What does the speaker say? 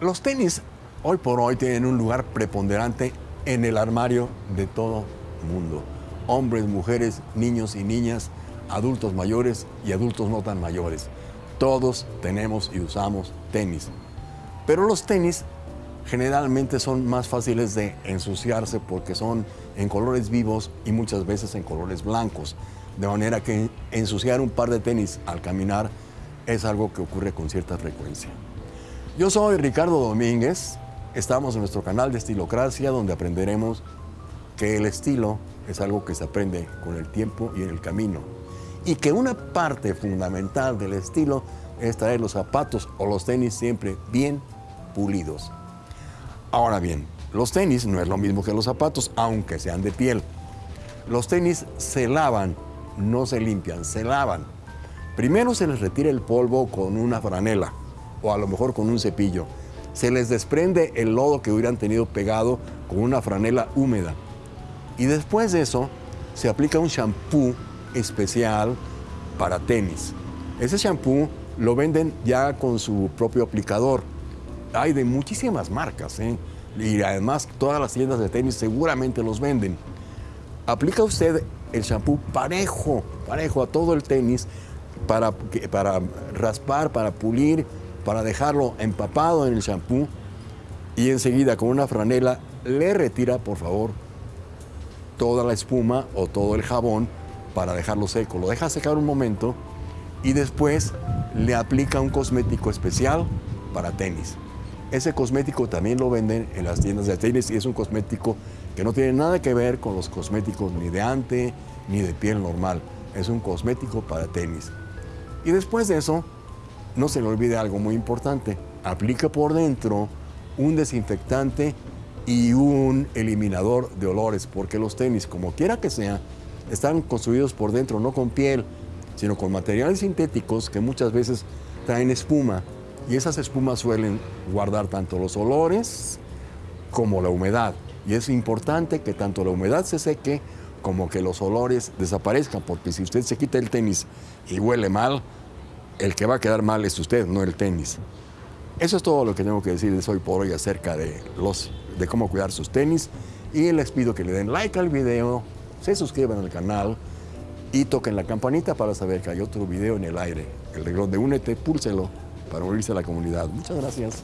Los tenis hoy por hoy tienen un lugar preponderante en el armario de todo mundo. Hombres, mujeres, niños y niñas, adultos mayores y adultos no tan mayores. Todos tenemos y usamos tenis. Pero los tenis generalmente son más fáciles de ensuciarse porque son en colores vivos y muchas veces en colores blancos. De manera que ensuciar un par de tenis al caminar es algo que ocurre con cierta frecuencia. Yo soy Ricardo Domínguez, estamos en nuestro canal de Estilocracia donde aprenderemos que el estilo es algo que se aprende con el tiempo y en el camino. Y que una parte fundamental del estilo es traer los zapatos o los tenis siempre bien pulidos. Ahora bien, los tenis no es lo mismo que los zapatos, aunque sean de piel. Los tenis se lavan, no se limpian, se lavan. Primero se les retira el polvo con una franela o a lo mejor con un cepillo. Se les desprende el lodo que hubieran tenido pegado con una franela húmeda. Y después de eso se aplica un shampoo especial para tenis. Ese shampoo lo venden ya con su propio aplicador. Hay de muchísimas marcas, ¿eh? y además todas las tiendas de tenis seguramente los venden. Aplica usted el shampoo parejo, parejo a todo el tenis para, para raspar, para pulir, para dejarlo empapado en el shampoo y enseguida con una franela le retira, por favor, toda la espuma o todo el jabón para dejarlo seco. Lo deja secar un momento y después le aplica un cosmético especial para tenis. Ese cosmético también lo venden en las tiendas de tenis y es un cosmético que no tiene nada que ver con los cosméticos ni de ante ni de piel normal. Es un cosmético para tenis. Y después de eso, no se le olvide algo muy importante. Aplica por dentro un desinfectante y un eliminador de olores, porque los tenis, como quiera que sea, están construidos por dentro no con piel, sino con materiales sintéticos que muchas veces traen espuma y esas espumas suelen guardar tanto los olores como la humedad. Y es importante que tanto la humedad se seque como que los olores desaparezcan, porque si usted se quita el tenis y huele mal, el que va a quedar mal es usted, no el tenis. Eso es todo lo que tengo que decirles hoy por hoy acerca de, los, de cómo cuidar sus tenis. Y les pido que le den like al video, se suscriban al canal y toquen la campanita para saber que hay otro video en el aire. El reloj de Únete, púlselo para unirse a la comunidad. Muchas gracias.